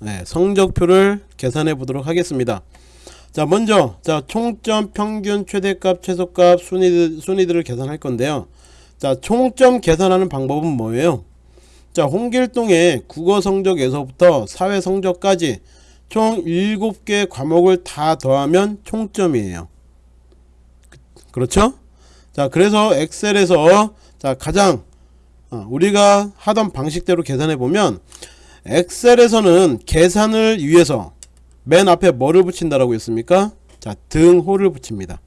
네, 성적표를 계산해 보도록 하겠습니다. 자 먼저 자 총점 평균 최대값 최소값 순위들, 순위들을 계산할 건데요. 자 총점 계산하는 방법은 뭐예요? 자 홍길동의 국어 성적에서부터 사회 성적까지 총 7개 과목을 다 더하면 총점이에요. 그렇죠? 자 그래서 엑셀에서 자 가장 어, 우리가 하던 방식대로 계산해 보면 엑셀에서는 계산을 위해서 맨 앞에 뭐를 붙인다라고 했습니까? 자 등호를 붙입니다.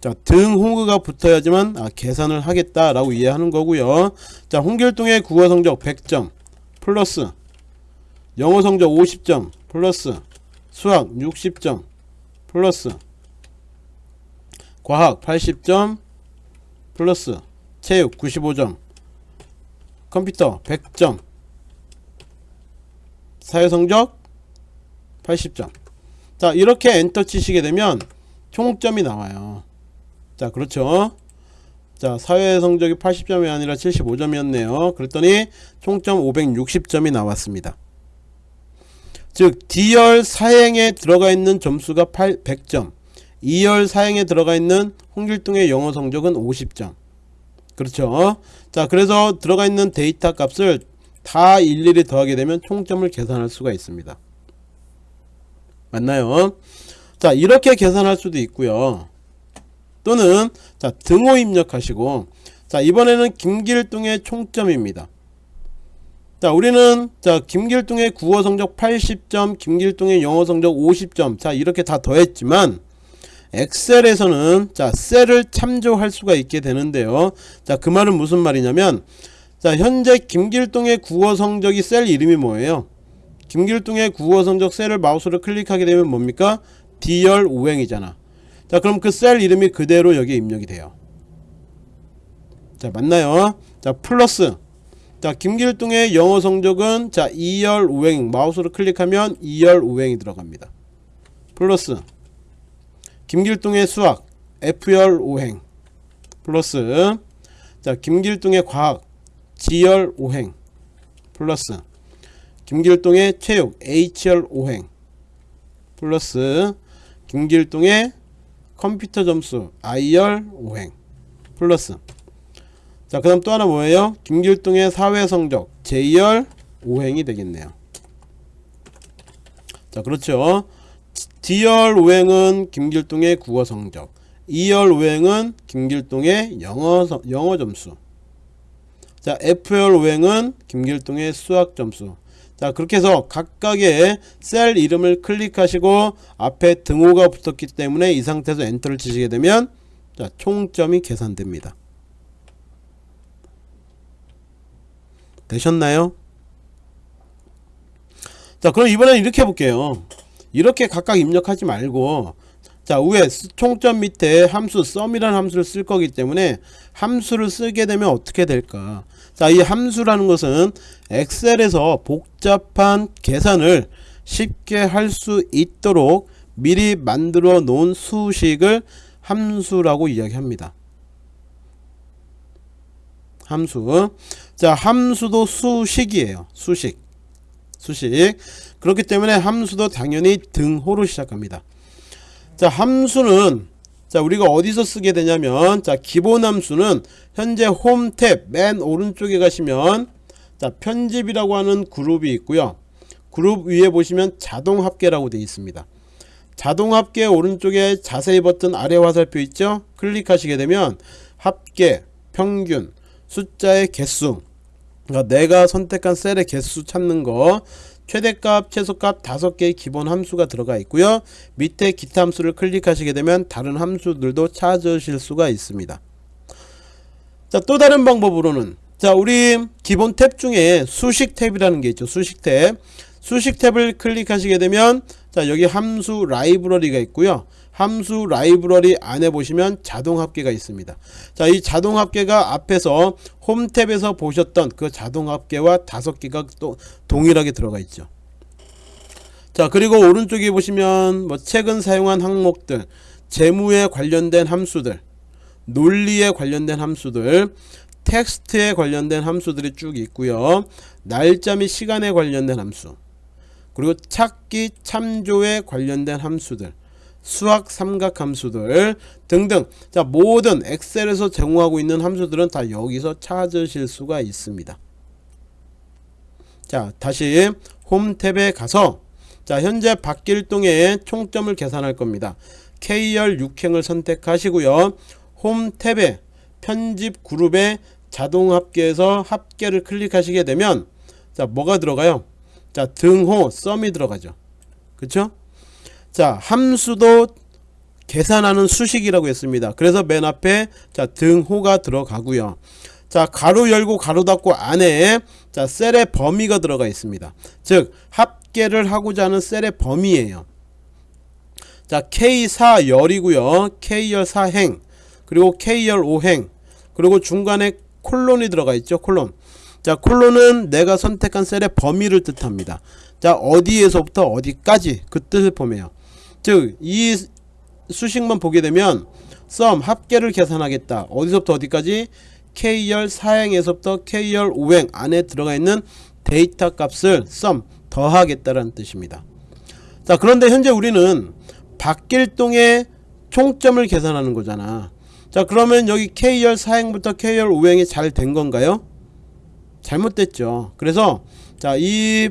자 등호가 붙어야지만 아, 계산을 하겠다라고 이해하는 거고요. 자 홍길동의 국어 성적 100점 플러스 영어 성적 50점 플러스 수학 60점 플러스 과학 80점 플러스 체육 95점 컴퓨터 100점 사회성적 80점. 자 이렇게 엔터 치시게 되면 총점이 나와요. 자 그렇죠? 자 사회성적이 80점이 아니라 75점이었네요. 그랬더니 총점 560점이 나왔습니다. 즉 D열 사행에 들어가 있는 점수가 8, 100점. 2열 사행에 들어가 있는 홍길동의 영어 성적은 50점. 그렇죠? 자 그래서 들어가 있는 데이터 값을 다 일일이 더하게 되면 총점을 계산할 수가 있습니다. 맞나요? 자 이렇게 계산할 수도 있고요. 또는 자 등호 입력하시고 자 이번에는 김길동의 총점입니다. 자 우리는 자 김길동의 국어 성적 80점 김길동의 영어 성적 50점. 자 이렇게 다 더했지만 엑셀에서는 자 셀을 참조할 수가 있게 되는데요. 자 그 말은 무슨 말이냐면 자 현재 김길동의 국어 성적이 셀 이름이 뭐예요? 김길동의 국어 성적 셀을 마우스로 클릭하게 되면 뭡니까? D열 우행이잖아. 자 그럼 그 셀 이름이 그대로 여기에 입력이 돼요. 자 맞나요? 자 플러스. 자 김길동의 영어 성적은 자 2열 우행. 마우스로 클릭하면 2열 우행이 들어갑니다. 플러스. 김길동의 수학 F열 오행. 플러스. 자 김길동의 과학 G열 오행 플러스 김길동의 체육 H열 오행 플러스 김길동의 컴퓨터 점수 I열 오행 플러스. 자 그 다음 또 하나 뭐예요? 김길동의 사회성적 J열 오행이 되겠네요. 자 그렇죠. D열 오행은 김길동의 국어 성적 2열 오행은 김길동의 영어, 영어 점수 자 F열 오행은 김길동의 수학 점수. 자 그렇게 해서 각각의 셀 이름을 클릭하시고 앞에 등호가 붙었기 때문에 이 상태에서 엔터를 치시게 되면 자 총점이 계산됩니다. 되셨나요? 자 그럼 이번에는 이렇게 해볼게요. 이렇게 각각 입력하지 말고 자 위에 총점 밑에 함수 썸이라는 함수를 쓸 거기 때문에 함수를 쓰게 되면 어떻게 될까? 자 이 함수라는 것은 엑셀에서 복잡한 계산을 쉽게 할 수 있도록 미리 만들어 놓은 수식을 함수라고 이야기합니다. 함수. 자 함수도 수식이에요. 수식. 수식. 그렇기 때문에 함수도 당연히 등호로 시작합니다 자 함수는 자 우리가 어디서 쓰게 되냐면 자 기본 함수는 현재 홈 탭 맨 오른쪽에 가시면 자 편집이라고 하는 그룹이 있고요. 그룹 위에 보시면 자동 합계라고 되어 있습니다. 자동 합계 오른쪽에 자세히 버튼 아래 화살표 있죠? 클릭하시게 되면 합계 평균 숫자의 개수 그러니까 내가 선택한 셀의 개수 찾는 거 최대값 최소값 다섯 개의 기본 함수가 들어가 있고요. 밑에 기타 함수를 클릭하시게 되면 다른 함수들도 찾으실 수가 있습니다. 자 또 다른 방법으로는 자 우리 기본 탭 중에 수식 탭이라는 게 있죠 수식 탭. 수식 탭을 클릭하시게 되면 자 여기 함수 라이브러리가 있고요 함수 라이브러리 안에 보시면 자동 합계가 있습니다. 자 이 자동 합계가 앞에서 홈 탭에서 보셨던 그 자동 합계와 다섯 개가 또 동일하게 들어가 있죠. 자 그리고 오른쪽에 보시면 뭐 최근 사용한 항목들 재무에 관련된 함수들 논리에 관련된 함수들 텍스트에 관련된 함수들이 쭉 있고요. 날짜 및 시간에 관련된 함수 그리고 찾기 참조에 관련된 함수들 수학 삼각함수들 등등. 자 모든 엑셀에서 제공하고 있는 함수들은 다 여기서 찾으실 수가 있습니다. 자 다시 홈 탭에 가서 자 현재 박길동의 총점을 계산할 겁니다. K열 6행을 선택하시고요. 홈 탭에 편집 그룹에 자동 합계에서 합계를 클릭하시게 되면 자 뭐가 들어가요? 자 등호 썸이 들어가죠. 그쵸 자 함수도 계산하는 수식이라고 했습니다. 그래서 맨 앞에 자 등호가 들어가고요. 자 가로 열고 가로 닫고 안에 자 셀의 범위가 들어가 있습니다. 즉 합계를 하고자 하는 셀의 범위예요. 자 K4 열이고요. K열 4행 그리고 K열 5행 그리고 중간에 콜론이 들어가 있죠 콜론. 자 콜론은 내가 선택한 셀의 범위를 뜻합니다. 자 어디에서부터 어디까지 그 뜻을 포함해요 즉 이 수식만 보게 되면 썸 합계를 계산하겠다. 어디서부터 어디까지? K열 4행에서부터 K열 5행 안에 들어가 있는 데이터 값을 썸 더하겠다라는 뜻입니다. 자 그런데 현재 우리는 박길동의 총점을 계산하는 거잖아. 자 그러면 여기 K열 4행부터 K열 5행이 잘 된 건가요? 잘못됐죠. 그래서 자이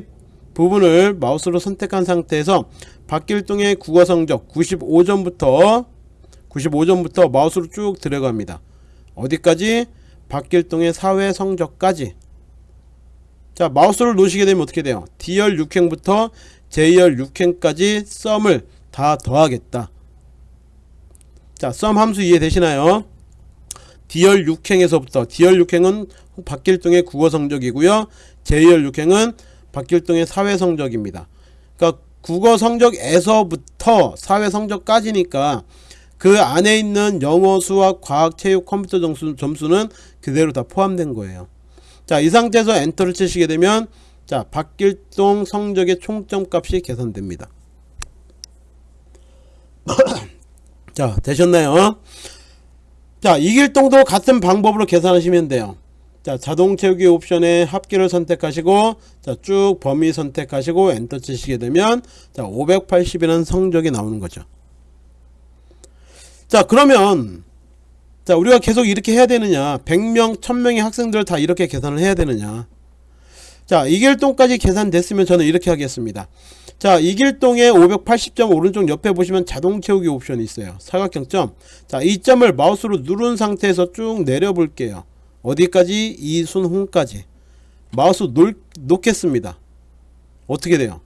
부분을 마우스로 선택한 상태에서 박길동의 국어 성적 95점부터 95점부터 마우스로 쭉 들어갑니다. 어디까지? 박길동의 사회 성적까지. 자 마우스를 놓으시게 되면 어떻게 돼요? D열 6행부터 J열 6행까지 썸을 다 더하겠다. 자 썸 함수 이해되시나요? D열 6행에서부터 D열 6행은 박길동의 국어 성적이고요. J열 6행은 박길동의 사회 성적입니다 그러니까 국어 성적에서부터 사회 성적까지니까 그 안에 있는 영어, 수학, 과학, 체육, 컴퓨터 점수, 점수는 그대로 다 포함된 거예요. 자, 이 상태에서 엔터를 치시게 되면 자, 박길동 성적의 총점 값이 계산됩니다. 자, 되셨나요? 자, 이길동도 같은 방법으로 계산하시면 돼요. 자, 자동 채우기 옵션에 합계를 선택하시고 자, 쭉 범위 선택하시고 엔터 치시게 되면 자, 580이라는 성적이 나오는 거죠. 자 그러면 자 우리가 계속 이렇게 해야 되느냐? 100명 1000명의 학생들을 다 이렇게 계산을 해야 되느냐? 자 이길동까지 계산됐으면 저는 이렇게 하겠습니다. 자 이길동의 580점 오른쪽 옆에 보시면 자동 채우기 옵션이 있어요. 사각형점. 자 이 점을 마우스로 누른 상태에서 쭉 내려 볼게요 어디까지? 이순홍까지. 마우스 놓, 놓겠습니다. 어떻게 돼요?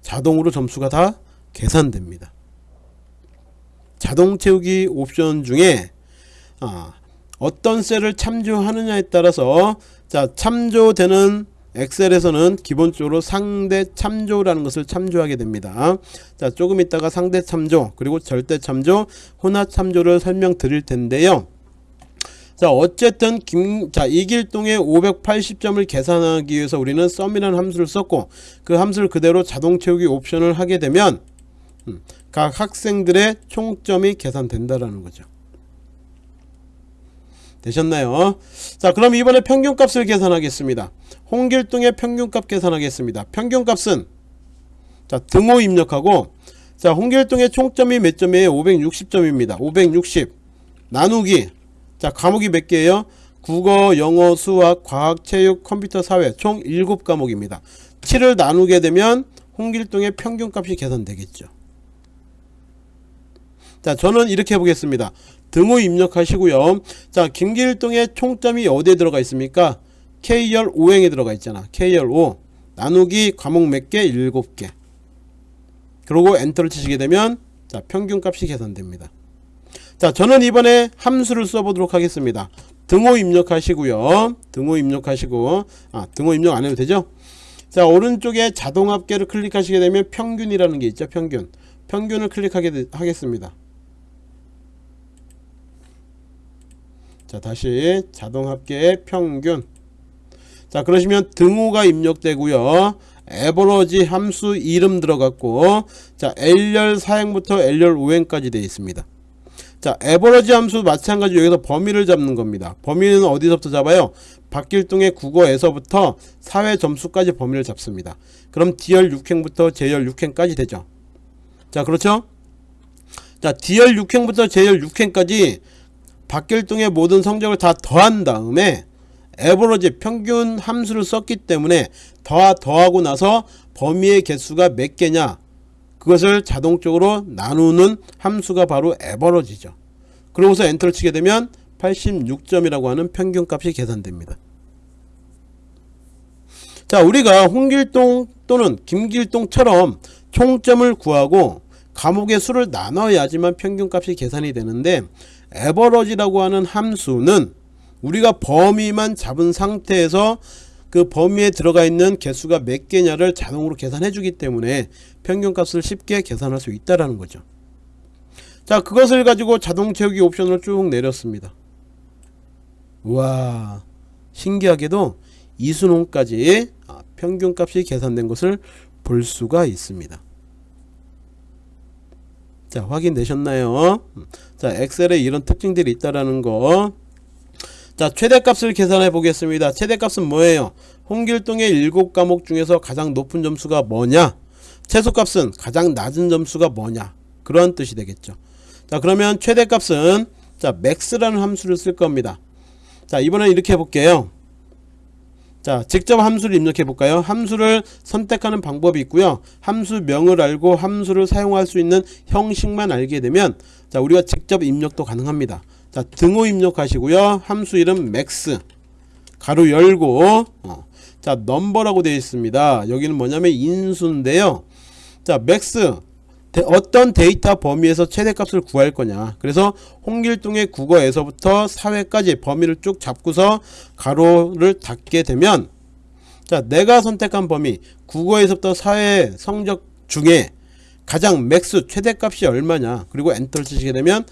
자동으로 점수가 다 계산됩니다. 자동 채우기 옵션 중에 아, 어떤 셀을 참조하느냐에 따라서 자 참조되는 엑셀에서는 기본적으로 상대 참조라는 것을 참조하게 됩니다. 자 조금 있다가 상대 참조 그리고 절대 참조 혼합 참조를 설명드릴 텐데요. 자 어쨌든 김, 자 이길동의 580점을 계산하기 위해서 우리는 썸이라는 함수를 썼고 그 함수를 그대로 자동 채우기 옵션을 하게 되면 음, 각 학생들의 총점이 계산된다라는 거죠. 되셨나요? 자 그럼 이번에 평균값을 계산하겠습니다. 홍길동의 평균값 계산하겠습니다. 평균값은 자 등호 입력하고 자 홍길동의 총점이 몇 점이에요? 560점입니다. 560 나누기 자 과목이 몇 개예요? 국어, 영어, 수학, 과학, 체육, 컴퓨터, 사회 총 7과목입니다. 7을 나누게 되면 홍길동의 평균값이 계산되겠죠. 자 저는 이렇게 해보겠습니다. 등호 입력하시고요. 자 김길동의 총점이 어디에 들어가 있습니까? K열 5행에 들어가 있잖아. K열 5 나누기 과목 몇개? 7개. 그리고 엔터를 치시게 되면 자 평균값이 계산됩니다 자 저는 이번에 함수를 써보도록 하겠습니다. 등호 입력하시고요. 등호 입력하시고 아 등호 입력 안해도 되죠? 자 오른쪽에 자동 합계를 클릭하시게 되면 평균이라는 게 있죠 평균. 평균을 클릭하게 하겠습니다. 자 다시 자동 합계 평균. 자 그러시면 등호가 입력되고요. 에버러지 함수 이름 들어갔고 자 L열 4행부터 L열 5행까지 되어 있습니다 자 에버러지 함수 마찬가지 여기서 범위를 잡는 겁니다. 범위는 어디서부터 잡아요? 박길동의 국어에서부터 사회 점수까지 범위를 잡습니다. 그럼 D열 6행부터 J열 6행까지 되죠. 자 그렇죠? 자 D열 6행부터 J열 6행까지 박길동의 모든 성적을 다 더한 다음에 에버러지 평균 함수를 썼기 때문에 더 더하고 나서 범위의 개수가 몇 개냐 그것을 자동적으로 나누는 함수가 바로 에버러지죠. 그러고서 엔터를 치게 되면 86점이라고 하는 평균값이 계산됩니다. 자 우리가 홍길동 또는 김길동처럼 총점을 구하고 과목의 수를 나눠야지만 평균값이 계산이 되는데 에버러지라고 하는 함수는 우리가 범위만 잡은 상태에서 그 범위에 들어가 있는 개수가 몇 개냐를 자동으로 계산해 주기 때문에 평균값을 쉽게 계산할 수 있다라는 거죠. 자 그것을 가지고 자동 채우기 옵션을 쭉 내렸습니다. 와 신기하게도 이순홍까지 아, 평균값이 계산된 것을 볼 수가 있습니다. 자 확인되셨나요? 자 엑셀에 이런 특징들이 있다라는 거. 자 최대값을 계산해 보겠습니다. 최대값은 뭐예요? 홍길동의 7과목 중에서 가장 높은 점수가 뭐냐? 최소값은 가장 낮은 점수가 뭐냐? 그런 뜻이 되겠죠. 자 그러면 최대값은 자 max라는 함수를 쓸 겁니다. 자 이번엔 이렇게 해볼게요. 자 직접 함수를 입력해 볼까요 함수를 선택하는 방법이 있고요 함수명을 알고 함수를 사용할 수 있는 형식만 알게 되면 자 우리가 직접 입력도 가능합니다 자 등호 입력하시고요. 함수 이름 max 가로 열고 어. 자 number라고 되어 있습니다. 여기는 뭐냐면 인수인데요. 자 max 어떤 데이터 범위에서 최대값을 구할 거냐. 그래서 홍길동의 국어에서부터 사회까지 범위를 쭉 잡고서 괄호를 닫게 되면 자 내가 선택한 범위 국어에서부터 사회 성적 중에 가장 max 최대값이 얼마냐. 그리고 엔터를 치시게 되면 아,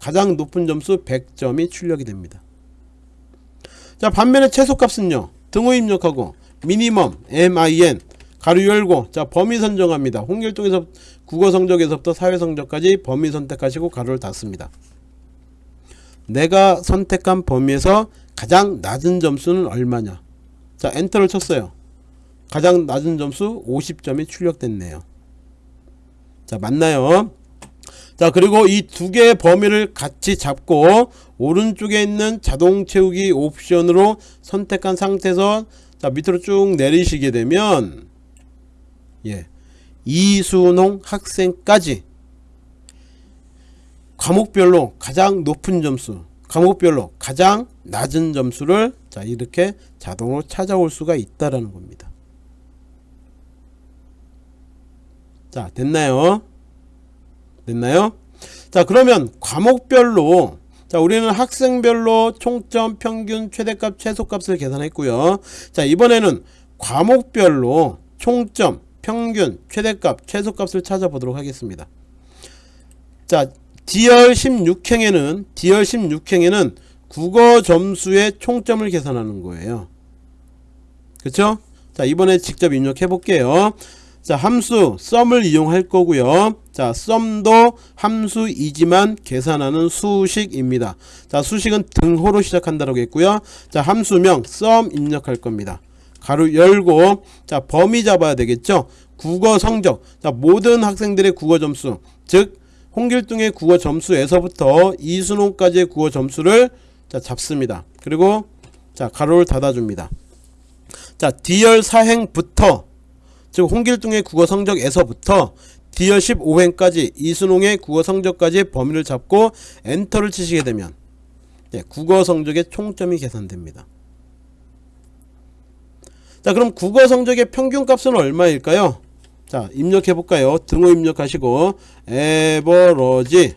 가장 높은 점수 100점이 출력이 됩니다 자 반면에 최소값은요 등호 입력하고 미니멈 min 가로 열고 자 범위 선정합니다 홍길동에서 국어 성적에서부터 사회 성적까지 범위 선택하시고 가로를 닫습니다. 내가 선택한 범위에서 가장 낮은 점수는 얼마냐 자 엔터를 쳤어요. 가장 낮은 점수 50점이 출력됐네요. 자 맞나요? 자 그리고 이 두 개의 범위를 같이 잡고 오른쪽에 있는 자동 채우기 옵션으로 선택한 상태에서 자 밑으로 쭉 내리시게 되면 예 이순홍 학생까지 과목별로 가장 높은 점수 과목별로 가장 낮은 점수를 자 이렇게 자동으로 찾아올 수가 있다라는 겁니다. 자 됐나요 됐나요 자 그러면 과목별로 자 우리는 학생별로 총점 평균 최대값 최소값을 계산했고요 자 이번에는 과목별로 총점 평균, 최대값, 최소값을 찾아보도록 하겠습니다. 자, D열 16행에는 D열 16행에는 국어 점수의 총점을 계산하는 거예요. 그쵸? 자, 이번에 직접 입력해 볼게요. 자, 함수 썸을 이용할 거고요. 자, 썸도 함수이지만 계산하는 수식입니다. 자, 수식은 등호로 시작한다고 했고요. 자, 함수명 썸 입력할 겁니다. 가로 열고 자 범위 잡아야 되겠죠 국어 성적 자 모든 학생들의 국어 점수 즉 홍길동의 국어 점수에서부터 이순호까지의 국어 점수를 자 잡습니다 그리고 자 가로를 닫아 줍니다 자 D열 4행부터 즉 홍길동의 국어 성적에서부터 D열 15행까지 이순홍의 국어 성적까지 범위를 잡고 엔터를 치시게 되면 네, 국어 성적의 총점이 계산됩니다 자 그럼 국어 성적의 평균값은 얼마일까요? 자 입력해 볼까요? 등호 입력하시고 에버러지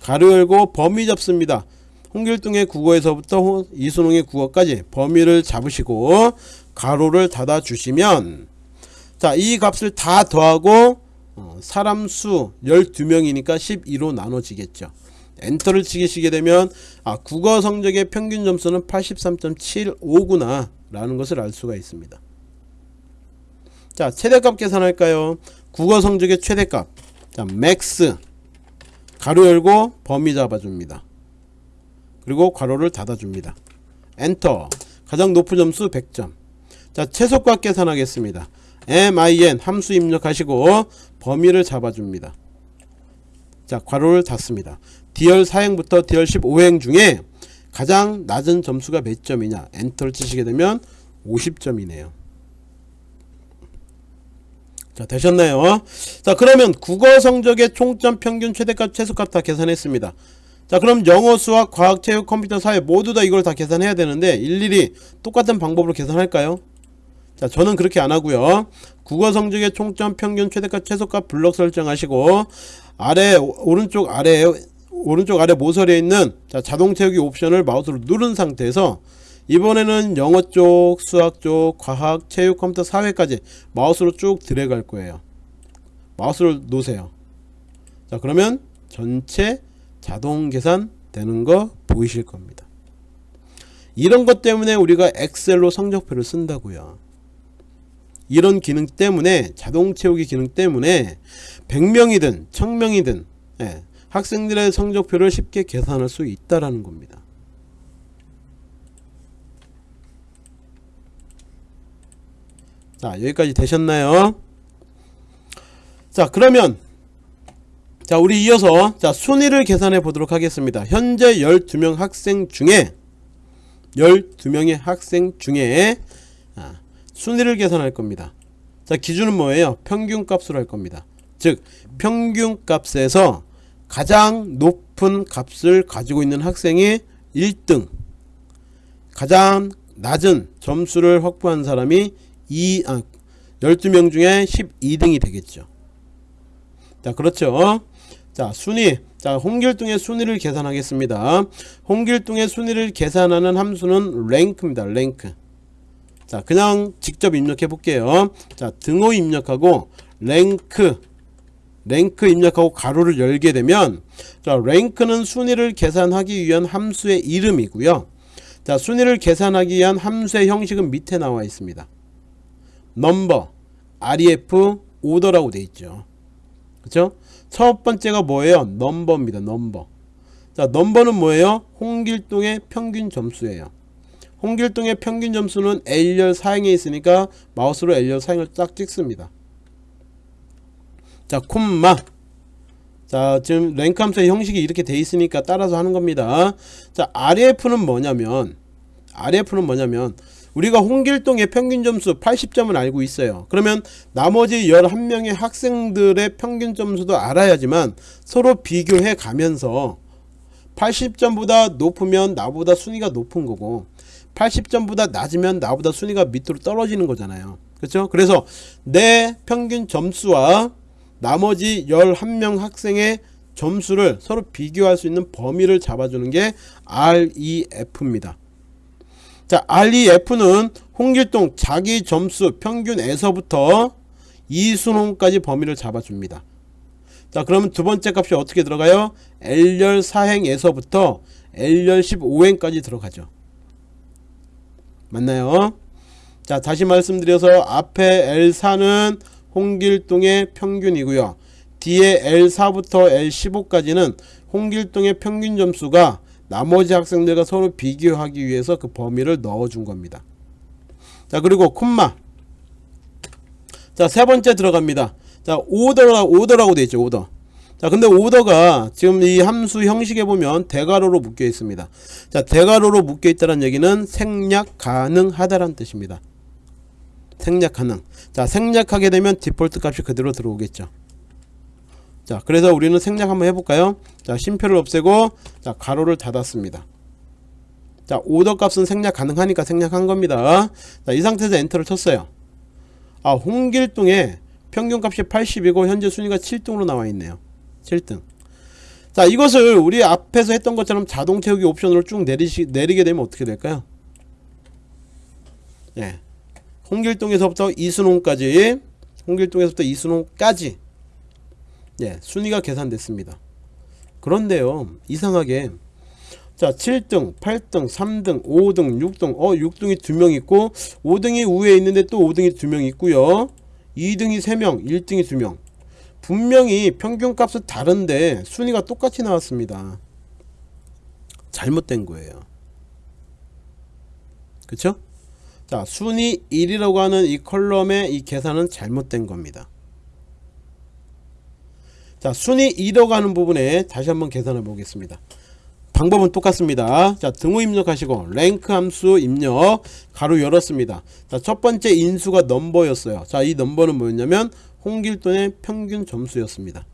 가로 열고 범위 잡습니다. 홍길동의 국어에서부터 이순홍의 국어까지 범위를 잡으시고 가로를 닫아 주시면 자 이 값을 다 더하고 어, 사람 수 12명이니까 12로 나눠지겠죠. 엔터를 치시게 되면 아 국어 성적의 평균 점수는 83.75구나 라는 것을 알 수가 있습니다 자 최대값 계산할까요 국어 성적의 최대값 자 max 괄호 열고 범위 잡아줍니다. 그리고 괄호를 닫아줍니다. 엔터 가장 높은 점수 100점 자 최소값 계산하겠습니다. Min 함수 입력하시고 범위를 잡아줍니다. 자 괄호를 닫습니다. D열 4행부터 D열 15행 중에 가장 낮은 점수가 몇 점이냐 엔터를 치시게 되면 50점이네요. 자 되셨나요? 자 그러면 국어 성적의 총점 평균 최대값 최소값 다 계산했습니다. 자 그럼 영어 수학 과학 체육 컴퓨터 사회 모두 다 이걸 다 계산해야 되는데 일일이 똑같은 방법으로 계산할까요? 자 저는 그렇게 안 하고요 국어 성적의 총점 평균 최대값 최소값 블럭 설정하시고 아래 오른쪽 아래 오른쪽 아래 모서리에 있는 자, 자동 채우기 옵션을 마우스로 누른 상태에서 이번에는 영어 쪽, 수학 쪽, 과학, 체육, 컴퓨터, 사회까지 마우스로 쭉 드래그할 거예요. 마우스를 놓으세요. 자 그러면 전체 자동 계산 되는 거 보이실 겁니다. 이런 것 때문에 우리가 엑셀로 성적표를 쓴다고요. 이런 기능 때문에 자동 채우기 기능 때문에 100명이든 1000명이든 예, 학생들의 성적표를 쉽게 계산할 수 있다라는 겁니다. 자 여기까지 되셨나요? 자 그러면 자 우리 이어서 자 순위를 계산해 보도록 하겠습니다. 현재 12명 학생 중에 12명의 학생 중에 아, 순위를 계산할 겁니다. 자 기준은 뭐예요? 평균 값으로 할 겁니다. 즉 평균 값에서 가장 높은 값을 가지고 있는 학생이 1등 가장 낮은 점수를 확보한 사람이 2, 아, 12명 중에 12등이 되겠죠 자 그렇죠 자 순위 자 홍길동의 순위를 계산하겠습니다 홍길동의 순위를 계산하는 함수는 랭크입니다 랭크 자 그냥 직접 입력해 볼게요. 자 등호 입력하고 랭크 랭크 입력하고 가로를 열게 되면 자 rank는 순위를 계산하기 위한 함수의 이름이고요. 자 순위를 계산하기 위한 함수의 형식은 밑에 나와 있습니다. 넘버 ref 오더라고 돼 있죠. 그쵸? 첫 번째가 뭐예요? number입니다 number. 자 number는 뭐예요? 홍길동의 평균 점수예요 홍길동의 평균 점수는 L열 사행에 있으니까 마우스로 L열 사행을 딱 찍습니다. 자 콤마. 자 지금 랭크 함수의 형식이 이렇게 돼 있으니까 따라서 하는 겁니다. 자 RF는 뭐냐면 RF는 뭐냐면 우리가 홍길동의 평균 점수 80점을 알고 있어요. 그러면 나머지 11명의 학생들의 평균 점수도 알아야지만 서로 비교해 가면서 80점보다 높으면 나보다 순위가 높은 거고 80점보다 낮으면 나보다 순위가 밑으로 떨어지는 거잖아요 그렇죠 그래서 내 평균 점수와 나머지 11명 학생의 점수를 서로 비교할 수 있는 범위를 잡아주는 게 REF입니다. 자, REF는 홍길동 자기 점수 평균에서부터 이순홍까지 범위를 잡아줍니다. 자, 그러면 두 번째 값이 어떻게 들어가요? L열 4행에서부터 L열 15행까지 들어가죠. 맞나요? 자, 다시 말씀드려서 앞에 L4는 홍길동의 평균이고요. 뒤에 L4부터 L15까지는 홍길동의 평균 점수가 나머지 학생들과 서로 비교하기 위해서 그 범위를 넣어준 겁니다. 자 그리고 콤마 자 세 번째 들어갑니다. 자 오더라, 오더라고 되어 있죠 오더 자 근데 오더가 지금 이 함수 형식에 보면 대괄호로 묶여 있습니다. 자 대괄호로 묶여 있다는 얘기는 생략 가능하다는 뜻입니다. 생략 가능. 자 생략하게 되면 디폴트 값이 그대로 들어오겠죠. 자 그래서 우리는 생략 한번 해볼까요? 자 심표를 없애고 자 가로를 닫았습니다. 자 오더 값은 생략 가능하니까 생략한 겁니다. 자 이 상태에서 엔터를 쳤어요. 아 홍길동의 평균값이 80이고 현재 순위가 7등으로 나와 있네요 7등 자 이것을 우리 앞에서 했던 것처럼 자동 채우기 옵션으로 쭉 내리시, 내리게 되면 어떻게 될까요 예. 홍길동에서부터 이순홍까지 홍길동에서부터 이순홍까지 예, 순위가 계산됐습니다. 그런데요 이상하게 자 7등 8등 3등 5등 6등 어 6등이 2명 있고 5등이 우에 있는데 또 5등이 2명 있고요 2등이 3명 1등이 2명 분명히 평균값은 다른데 순위가 똑같이 나왔습니다. 잘못된 거예요. 그쵸? 자 순위 1이라고 하는 이 column의 이 계산은 잘못된 겁니다. 자 순위 2라고 하는 부분에 다시 한번 계산해 보겠습니다. 방법은 똑같습니다. 자 등호 입력하시고 rank 함수 입력 가로 열었습니다. 자 첫 번째 인수가 넘버였어요. 자 이 넘버는 뭐였냐면 홍길동의 평균 점수였습니다.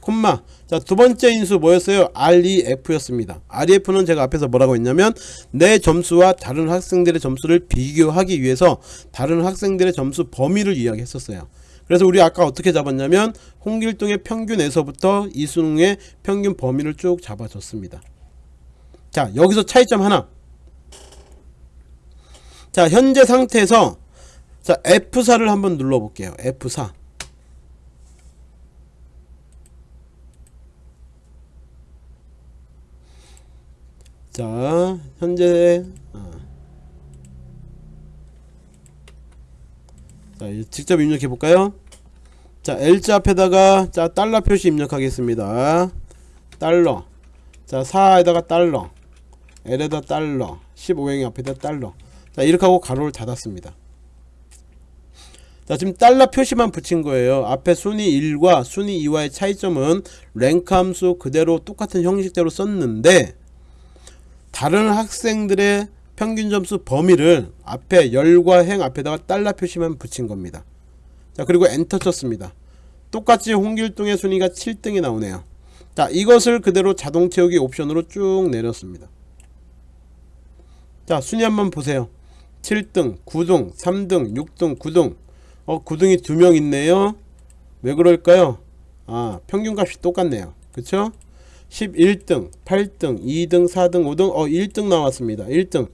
콤마. 자 두번째 인수 뭐였어요? REF였습니다. REF는 제가 앞에서 뭐라고 했냐면 내 점수와 다른 학생들의 점수를 비교하기 위해서 다른 학생들의 점수 범위를 이야기했었어요. 그래서 우리 아까 어떻게 잡았냐면 홍길동의 평균에서부터 이수능의 평균 범위를 쭉 잡아줬습니다. 자 여기서 차이점 하나. 자 현재 상태에서 자 F4를 한번 눌러 볼게요. F4 자 현재 어. 자 직접 입력해 볼까요? 자 L자 앞에다가 자 달러 표시 입력하겠습니다. 달러. 자 4에다가 달러. L에다 달러. 15행의 앞에다 달러. 자 이렇게 하고 가로를 닫았습니다 자 지금 달러 표시만 붙인 거예요 앞에 순위 1과 순위 2와의 차이점은 랭크 함수 그대로 똑같은 형식대로 썼는데 다른 학생들의 평균 점수 범위를 앞에 열과 행 앞에다가 달러 표시만 붙인 겁니다. 자 그리고 엔터 쳤습니다. 똑같이 홍길동의 순위가 7등이 나오네요. 자 이것을 그대로 자동 채우기 옵션으로 쭉 내렸습니다. 자 순위 한번 보세요. 7등, 9등, 3등, 6등, 9등 어 9등이 두 명 있네요. 왜 그럴까요? 아 평균값이 똑같네요. 그쵸? 11등, 8등, 2등, 4등, 5등, 어 1등 나왔습니다. 1등.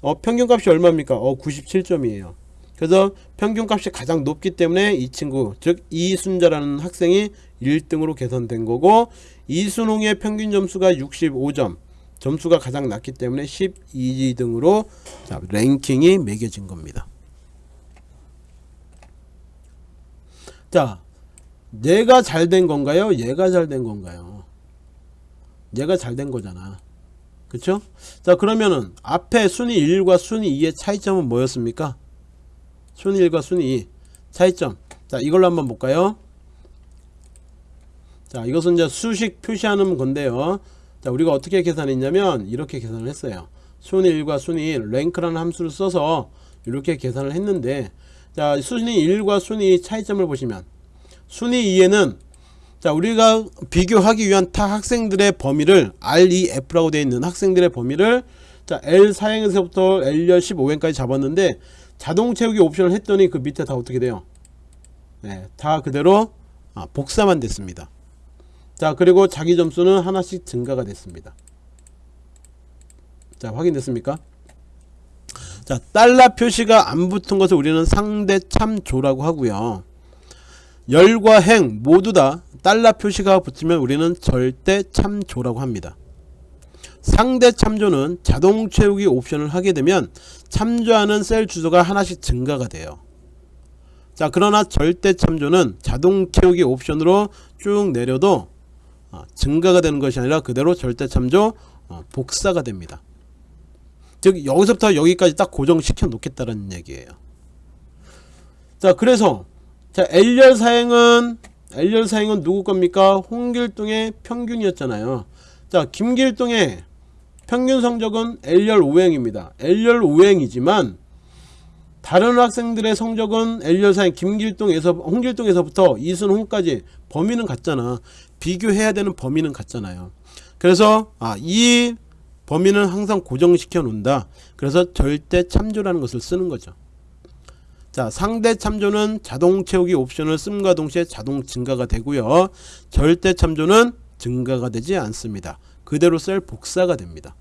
어 평균값이 얼마입니까? 어 97점이에요. 그래서 평균값이 가장 높기 때문에 이 친구 즉 이순자라는 학생이 1등으로 개선된 거고 이순홍의 평균 점수가 65점 점수가 가장 낮기 때문에 12등으로 자, 랭킹이 매겨진 겁니다. 자, 얘가 잘 된 건가요? 얘가 잘 된 건가요? 얘가 잘 된 거잖아. 그쵸? 자 그러면은 앞에 순위 1과 순위 2의 차이점은 뭐였습니까? 순위 1과 순위 2 차이점. 자 이걸로 한번 볼까요? 자 이것은 이제 수식 표시하는 건데요. 자 우리가 어떻게 계산했냐면 이렇게 계산을 했어요. 순위 1과 순위 1 랭크라는 함수를 써서 이렇게 계산을 했는데 자 순위 1과 순위 차이점을 보시면 순위 2에는 자 우리가 비교하기 위한 타 학생들의 범위를 REF라고 되어 있는 학생들의 범위를 자 L4행에서부터 L열 15행까지 잡았는데 자동 채우기 옵션을 했더니 그 밑에 다 어떻게 돼요? 네, 다 그대로 아, 복사만 됐습니다. 자 그리고 자기 점수는 하나씩 증가가 됐습니다. 자 확인됐습니까 자 달러 표시가 안 붙은 것을 우리는 상대 참조라고 하고요 열과 행 모두 다 달러 표시가 붙으면 우리는 절대 참조라고 합니다. 상대 참조는 자동 채우기 옵션을 하게 되면 참조하는 셀 주소가 하나씩 증가가 돼요. 자 그러나 절대 참조는 자동 채우기 옵션으로 쭉 내려도 어, 증가가 되는 것이 아니라 그대로 절대 참조 어, 복사가 됩니다. 즉 여기서부터 여기까지 딱 고정시켜 놓겠다는 얘기예요. 자 그래서 자 L열 사행은 L열 사행은 누구 겁니까? 홍길동의 평균이었잖아요. 자 김길동의 평균 성적은 L열 5행입니다. L열 5행이지만 다른 학생들의 성적은 L열 사행 김길동에서 홍길동에서부터 이순홍까지 범위는 같잖아. 비교해야 되는 범위는 같잖아요. 그래서 아, 이 범위는 항상 고정시켜 놓는다. 그래서 절대 참조라는 것을 쓰는 거죠. 자 상대 참조는 자동 채우기 옵션을 씀과 동시에 자동 증가가 되고요. 절대 참조는 증가가 되지 않습니다. 그대로 셀 복사가 됩니다.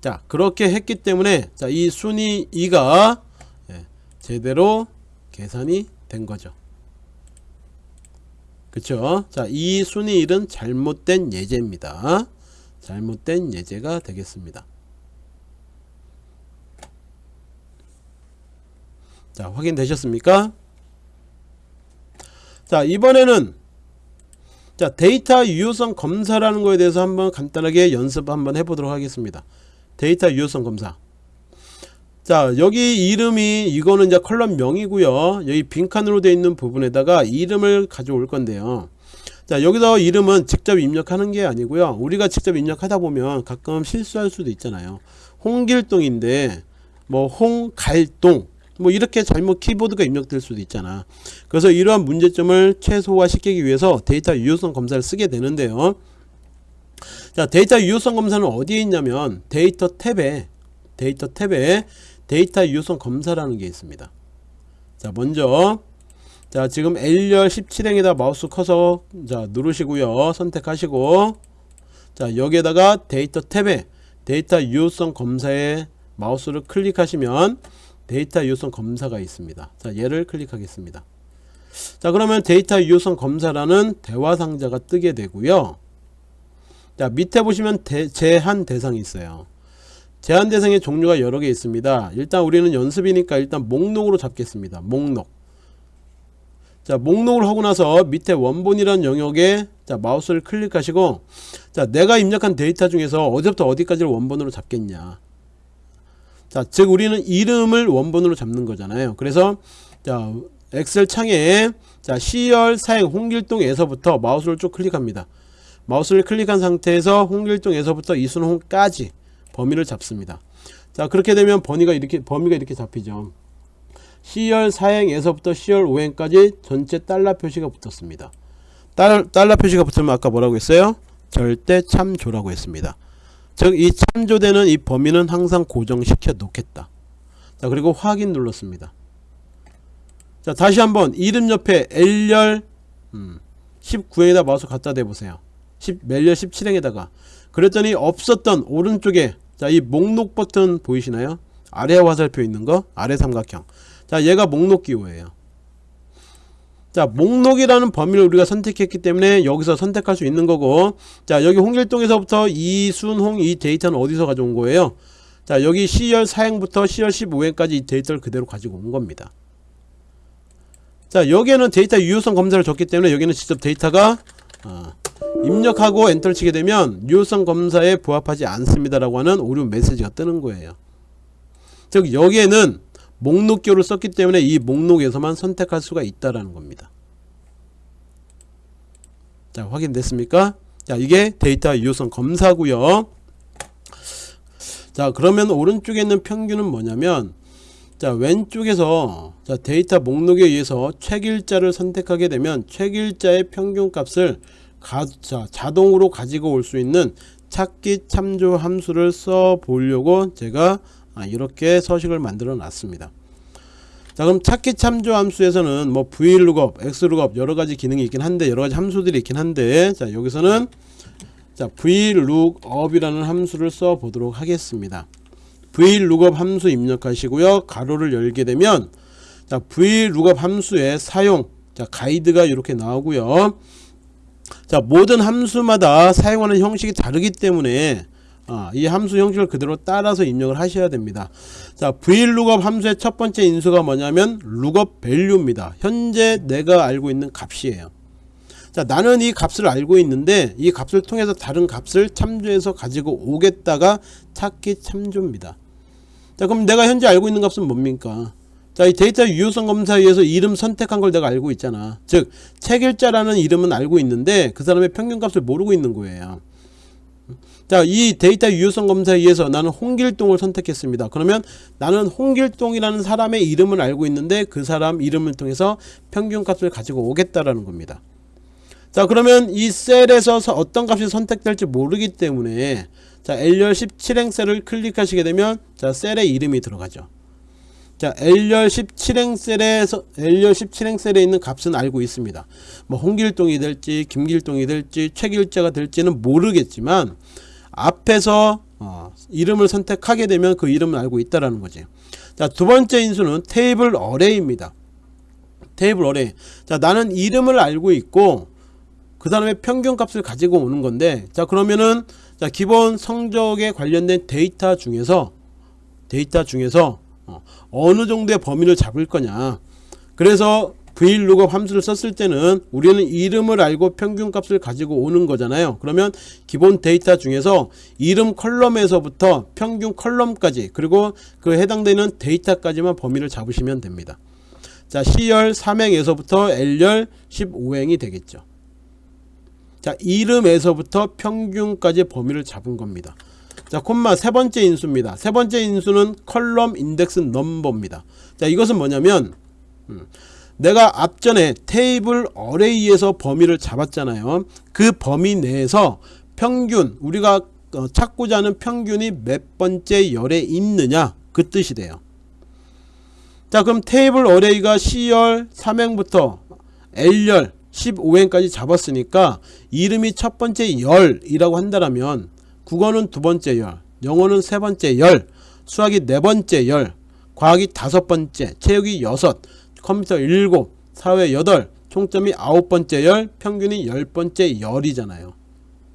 자 그렇게 했기 때문에 자 이 순위 2가 예, 제대로 계산이 된 거죠. 그쵸? 자이 순위 1은 잘못된 예제입니다 잘못된 예제가 되겠습니다. 자 확인되셨습니까? 자 이번에는 자 데이터 유효성 검사라는 거에 대해서 한번 간단하게 연습 한번 해보도록 하겠습니다. 데이터 유효성 검사. 자 여기 이름이 이거는 이제 column명이고요. 여기 빈칸으로 되어 있는 부분에다가 이름을 가져올 건데요 자 여기서 이름은 직접 입력하는 게 아니고요. 우리가 직접 입력하다 보면 가끔 실수할 수도 있잖아요. 홍길동인데 뭐 홍갈동 뭐 이렇게 잘못 키보드가 입력될 수도 있잖아. 그래서 이러한 문제점을 최소화 시키기 위해서 데이터 유효성 검사를 쓰게 되는데요. 자 데이터 유효성 검사는 어디에 있냐면 데이터 탭에 데이터 탭에 데이터 유효성 검사라는 게 있습니다. 자 먼저 자 지금 L열 17행에다. 마우스 커서 자 누르시고요. 선택하시고. 자 여기에다가 데이터 탭에 데이터 유효성 검사에 마우스를 클릭하시면 데이터 유효성 검사가 있습니다. 자 얘를 클릭하겠습니다. 자 그러면 데이터 유효성 검사라는 대화 상자가 뜨게 되고요. 자 밑에 보시면 대, 제한 대상이 있어요. 제한 대상의 종류가 여러 개 있습니다. 일단 우리는 연습이니까 일단 목록으로 잡겠습니다. 목록 자 목록을 하고 나서 밑에 원본이라는 영역에 자 마우스를 클릭하시고 자 내가 입력한 데이터 중에서 어디부터 어디까지를 원본으로 잡겠냐. 자즉 우리는 이름을 원본으로 잡는 거잖아요. 그래서 자 엑셀 창에 자 C열 사행 홍길동에서부터 마우스를 쭉 클릭합니다. 마우스를 클릭한 상태에서 홍길동에서부터 이순홍까지 범위를 잡습니다. 자 그렇게 되면 범위가 이렇게 범위가 이렇게 잡히죠 C열 4행에서부터 C열 5행까지 전체 달러 표시가 붙었습니다. 달, 달러 표시가 붙으면 아까 뭐라고 했어요? 절대 참조라고 했습니다. 즉 이 참조되는 이 범위는 항상 고정시켜 놓겠다. 자 그리고 확인 눌렀습니다. 자 다시 한번 이름 옆에 L열 음, 19행에다 마우스 갖다 대보세요. 10, 멜열 17행에다가 그랬더니 없었던 오른쪽에 자 이 목록 버튼 보이시나요? 아래 화살표 있는 거 아래 삼각형 자 얘가 목록 기호예요. 자 목록이라는 범위를 우리가 선택했기 때문에 여기서 선택할 수 있는 거고 자 여기 홍길동에서부터 이순홍 이 데이터는 어디서 가져온 거예요? 자 여기 C열 4행부터 C열 15행까지 이 데이터를 그대로 가지고 온 겁니다. 자 여기에는 데이터 유효성 검사를 줬기 때문에 여기는 직접 데이터가 어, 입력하고 엔터를 치게 되면 유효성 검사에 부합하지 않습니다 라고 하는 오류 메시지가 뜨는 거예요. 즉 여기에는 목록을 썼기 때문에 이 목록에서만 선택할 수가 있다라는 겁니다. 자 확인됐습니까? 자 이게 데이터 유효성 검사고요. 자 그러면 오른쪽에 있는 평균은 뭐냐면 자 왼쪽에서 자 데이터 목록에 의해서 책일자를 선택하게 되면 책일자의 평균값을 가, 자, 자동으로 가지고 올 수 있는 찾기 참조 함수를 써 보려고 제가 아, 이렇게 서식을 만들어 놨습니다. 자 그럼 찾기 참조 함수에서는 뭐 vlookup, xlookup 여러가지 기능이 있긴 한데 여러가지 함수들이 있긴 한데 자 여기서는 자 vlookup이라는 함수를 써 보도록 하겠습니다. Vlookup 함수 입력하시고요. 가로를 열게 되면 자 vlookup 함수의 사용 자 가이드가 이렇게 나오고요. 자 모든 함수마다 사용하는 형식이 다르기 때문에 어, 이 함수 형식을 그대로 따라서 입력을 하셔야 됩니다. 자 vlookup 함수의 첫 번째 인수가 뭐냐면 lookup value입니다. 현재 내가 알고 있는 값이에요. 자 나는 이 값을 알고 있는데 이 값을 통해서 다른 값을 참조해서 가지고 오겠다가 찾기 참조입니다. 자 그럼 내가 현재 알고 있는 값은 뭡니까? 자, 이 데이터 유효성 검사에 의해서 이름 선택한 걸 내가 알고 있잖아. 즉, 책일자라는 이름은 알고 있는데 그 사람의 평균값을 모르고 있는 거예요. 자, 이 데이터 유효성 검사에 의해서 나는 홍길동을 선택했습니다. 그러면 나는 홍길동이라는 사람의 이름을 알고 있는데 그 사람 이름을 통해서 평균값을 가지고 오겠다라는 겁니다. 자, 그러면 이 셀에서 어떤 값이 선택될지 모르기 때문에 자, L열 17행 셀을 클릭하시게 되면 자, 셀의 이름이 들어가죠. 자, L열 17행 셀에서 L열 17행 셀에 있는 값은 알고 있습니다. 뭐 홍길동이 될지 김길동이 될지 최길자가 될지는 모르겠지만 앞에서 어, 이름을 선택하게 되면 그 이름을 알고 있다라는 거지. 자, 두 번째 인수는 테이블 어레이입니다. 테이블 어레이. 자, 나는 이름을 알고 있고 그 다음에 평균 값을 가지고 오는 건데 자, 그러면은 자, 기본 성적에 관련된 데이터 중에서 데이터 중에서 어, 느 정도의 범위를 잡을 거냐. 그래서 vlookup 함수를 썼을 때는 우리는 이름을 알고 평균값을 가지고 오는 거잖아요. 그러면 기본 데이터 중에서 이름 column에서부터 평균 column까지 그리고 그 해당되는 데이터까지만 범위를 잡으시면 됩니다. 자 C열 3행에서부터 L열 15행이 되겠죠. 자 이름에서부터 평균까지 범위를 잡은 겁니다. 자 콤마 세 번째 인수입니다. 세 번째 인수는 컬럼 인덱스 넘버입니다. 자 이것은 뭐냐면 음, 내가 앞전에 테이블 어레이에서 범위를 잡았잖아요. 그 범위 내에서 평균 우리가 어, 찾고자 하는 평균이 몇 번째 열에 있느냐? 그 뜻이 돼요. 자 그럼 테이블 어레이가 C열 3행부터 L열 15행까지 잡았으니까 이름이 첫 번째 열이라고 한다면 국어는 두 번째 열 영어는 세 번째 열 수학이 네 번째 열 과학이 다섯 번째 체육이 여섯 컴퓨터 일곱 사회 여덟 총점이 아홉 번째 열 평균이 열 번째 열이잖아요.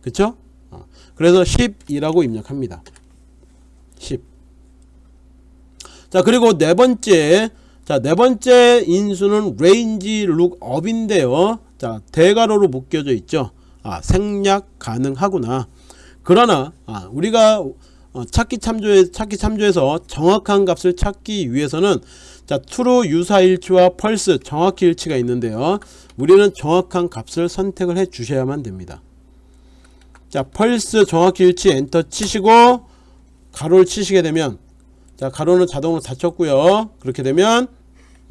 그쵸? 어. 그래서 10이라고 입력합니다. 10 자 그리고 네 번째. 자 네 번째 인수는 range lookup인데요. 자 대괄호로 묶여져 있죠. 아 생략 가능하구나. 그러나 아, 우리가 어, 찾기 참조에 찾기 참조에서 정확한 값을 찾기 위해서는 자 true 유사일치와 펄스 정확히 일치가 있는데요. 우리는 정확한 값을 선택을 해 주셔야만 됩니다. 자 펄스 정확히 일치 엔터 치시고 가로를 치시게 되면 자 가로는 자동으로 닫혔고요. 그렇게 되면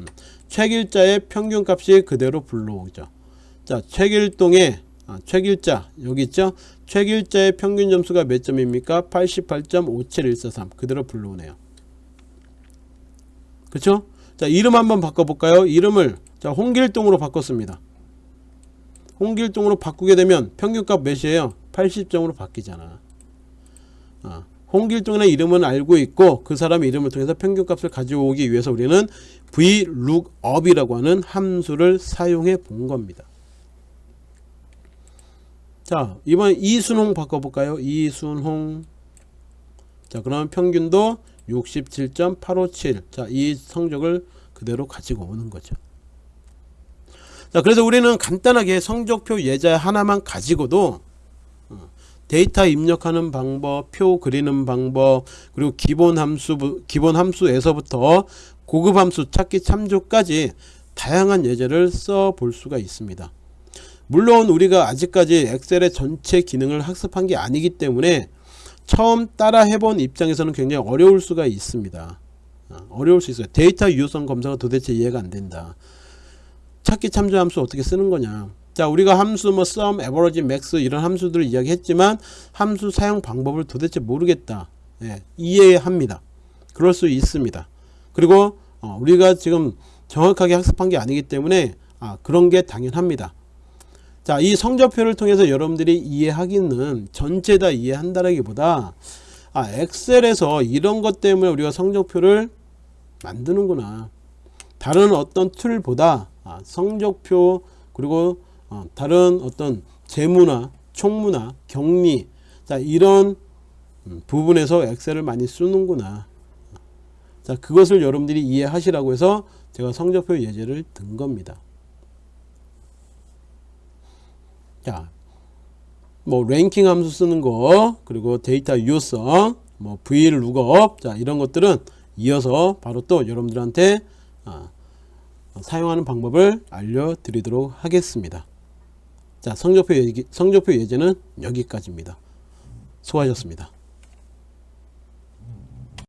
음, 책일자의 평균값이 그대로 불러오죠. 자 책일동의 아, 책일자 여기 있죠? 책일자의 평균 점수가 몇 점입니까? 88.57143 그대로 불러오네요 그쵸? 자 이름 한번 바꿔볼까요? 이름을 자 홍길동으로 바꿨습니다. 홍길동으로 바꾸게 되면 평균값 몇이에요? 80점으로 바뀌잖아. 아, 홍길동이라는 이름은 알고 있고 그 사람 이름을 통해서 평균값을 가져오기 위해서 우리는 vlookup이라고 하는 함수를 사용해 본 겁니다. 자 이번 이순홍 바꿔볼까요? 이순홍. 자 그러면 평균도 67.857 자 이 성적을 그대로 가지고 오는 거죠. 자 그래서 우리는 간단하게 성적표 예자 하나만 가지고도 어, 데이터 입력하는 방법 표 그리는 방법 그리고 기본 함수 기본 함수에서부터 고급 함수 찾기 참조까지 다양한 예제를 써 볼 수가 있습니다. 물론 우리가 아직까지 엑셀의 전체 기능을 학습한 게 아니기 때문에 처음 따라 해본 입장에서는 굉장히 어려울 수가 있습니다. 어, 어려울 수 있어요. 데이터 유효성 검사가 도대체 이해가 안 된다. 찾기 참조 함수 어떻게 쓰는 거냐. 자 우리가 함수 뭐 sum, average, max 이런 함수들을 이야기했지만 함수 사용 방법을 도대체 모르겠다. 예, 이해합니다. 그럴 수 있습니다. 그리고 어, 우리가 지금 정확하게 학습한 게 아니기 때문에 아, 그런 게 당연합니다 자, 이 성적표를 통해서 여러분들이 이해하기는 전체 다 이해한다라기보다 아, 엑셀에서 이런 것 때문에 우리가 성적표를 만드는구나. 다른 어떤 툴보다 아, 성적표 그리고 어, 다른 어떤 재무나 총무나 격리 자 이런 음, 부분에서 엑셀을 많이 쓰는구나. 자 그것을 여러분들이 이해하시라고 해서 제가 성적표 예제를 든 겁니다. 자, 뭐 랭킹 함수 쓰는 거 그리고 데이터 유효성 뭐 vlookup 자 이런 것들은 이어서 바로 또 여러분들한테 아, 사용하는 방법을 알려드리도록 하겠습니다. 자 성적표, 예기, 성적표 예제는 여기까지입니다. 수고하셨습니다.